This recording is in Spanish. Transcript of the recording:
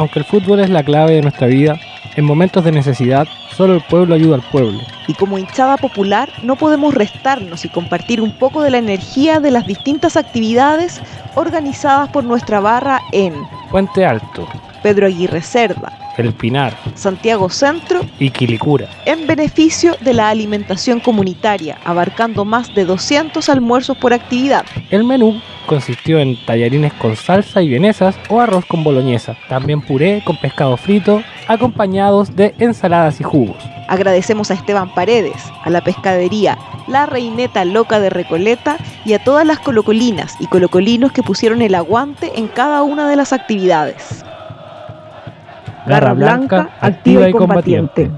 Aunque el fútbol es la clave de nuestra vida, en momentos de necesidad, solo el pueblo ayuda al pueblo. Y como hinchada popular, no podemos restarnos y compartir un poco de la energía de las distintas actividades organizadas por nuestra barra en Puente Alto, Pedro Aguirre Cerda, El Pinar Santiago Centro, y Quilicura. en beneficio de la alimentación comunitaria, abarcando más de 200 almuerzos por actividad. El menú consistió en tallarines con salsa y vienesas o arroz con boloñesa, también puré con pescado frito, acompañados de ensaladas y jugos. Agradecemos a Esteban Paredes, a la pescadería La Reineta Loca de Recoleta y a todas las colocolinas y colocolinos que pusieron el aguante en cada una de las actividades. Garra Blanca, activa y combatiente.